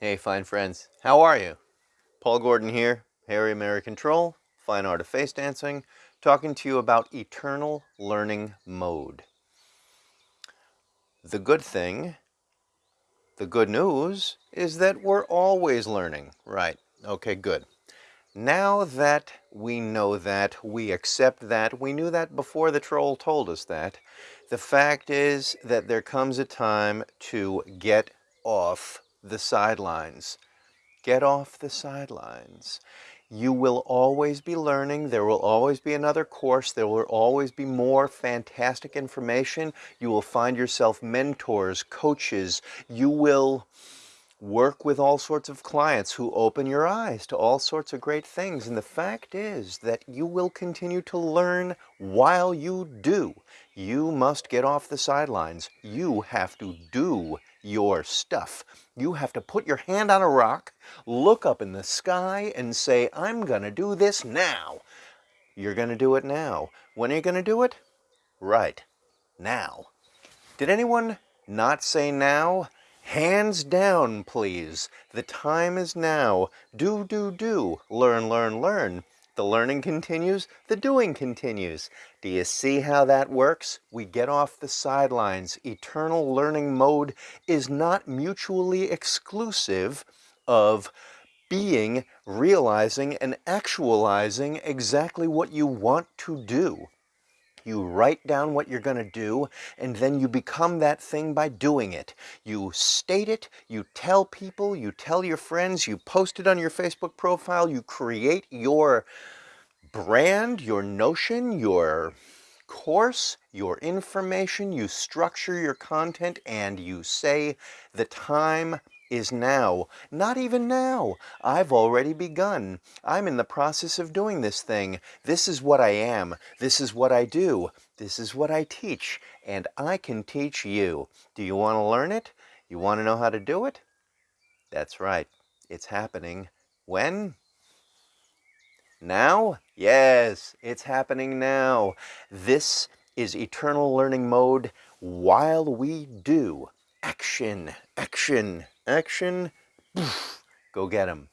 Hey, fine friends. How are you? Paul Gordon here, Harry American Troll, Fine Art of Face Dancing, talking to you about Eternal Learning Mode. The good thing, the good news, is that we're always learning. Right. Okay, good. Now that we know that, we accept that, we knew that before the troll told us that, the fact is that there comes a time to get off the sidelines. Get off the sidelines. You will always be learning. There will always be another course. There will always be more fantastic information. You will find yourself mentors, coaches. You will work with all sorts of clients who open your eyes to all sorts of great things. And the fact is that you will continue to learn while you do. You must get off the sidelines. You have to do your stuff. You have to put your hand on a rock, look up in the sky and say, I'm going to do this now. You're going to do it now. When are you going to do it? Right. Now. Did anyone not say now? Hands down, please. The time is now. Do, do, do. Learn, learn, learn. The learning continues, the doing continues. Do you see how that works? We get off the sidelines. Eternal learning mode is not mutually exclusive of being, realizing, and actualizing exactly what you want to do. You write down what you're going to do, and then you become that thing by doing it. You state it, you tell people, you tell your friends, you post it on your Facebook profile, you create your brand, your notion, your course, your information, you structure your content, and you say the time is now. Not even now. I've already begun. I'm in the process of doing this thing. This is what I am. This is what I do. This is what I teach. And I can teach you. Do you want to learn it? You want to know how to do it? That's right. It's happening. When? Now? Yes, it's happening now. This is eternal learning mode while we do action, action, action, go get them.